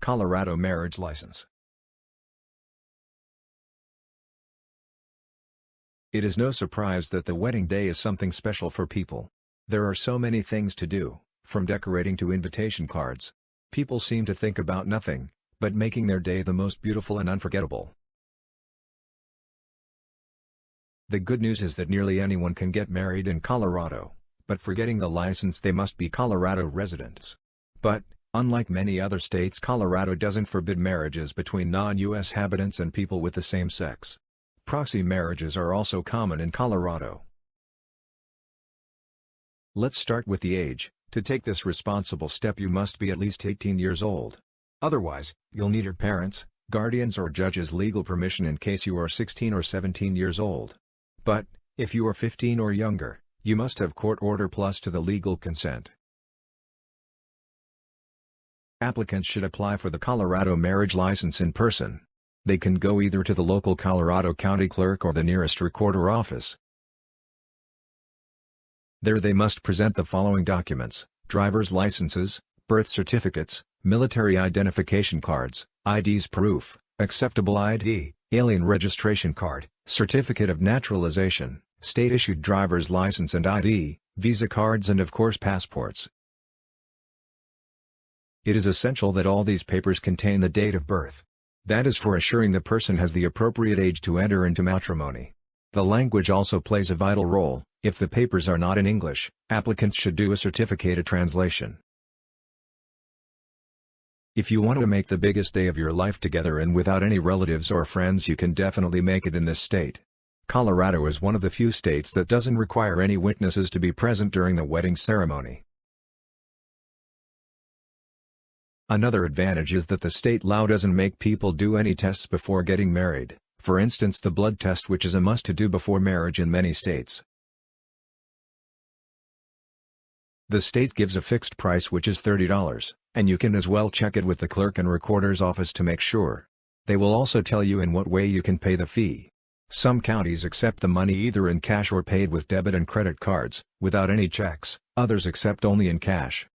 Colorado marriage license. It is no surprise that the wedding day is something special for people. There are so many things to do, from decorating to invitation cards. People seem to think about nothing, but making their day the most beautiful and unforgettable. The good news is that nearly anyone can get married in Colorado, but for getting the license they must be Colorado residents. But, unlike many other states Colorado doesn't forbid marriages between non-U.S. habitants and people with the same sex. Proxy marriages are also common in Colorado. Let's start with the age. To take this responsible step you must be at least 18 years old. Otherwise, you'll need your parents, guardians or judge's legal permission in case you are 16 or 17 years old. But, if you are 15 or younger, you must have court order plus to the legal consent. Applicants should apply for the Colorado marriage license in person. They can go either to the local Colorado County Clerk or the nearest recorder office. There they must present the following documents, driver's licenses, birth certificates, military identification cards, IDs proof, acceptable ID, alien registration card, certificate of naturalization, state-issued driver's license and ID, visa cards and of course passports. It is essential that all these papers contain the date of birth. That is for assuring the person has the appropriate age to enter into matrimony. The language also plays a vital role, if the papers are not in English, applicants should do a certificated translation. If you want to make the biggest day of your life together and without any relatives or friends you can definitely make it in this state. Colorado is one of the few states that doesn't require any witnesses to be present during the wedding ceremony. Another advantage is that the state law doesn't make people do any tests before getting married, for instance the blood test which is a must to do before marriage in many states. The state gives a fixed price which is $30, and you can as well check it with the clerk and recorder's office to make sure. They will also tell you in what way you can pay the fee. Some counties accept the money either in cash or paid with debit and credit cards, without any checks, others accept only in cash.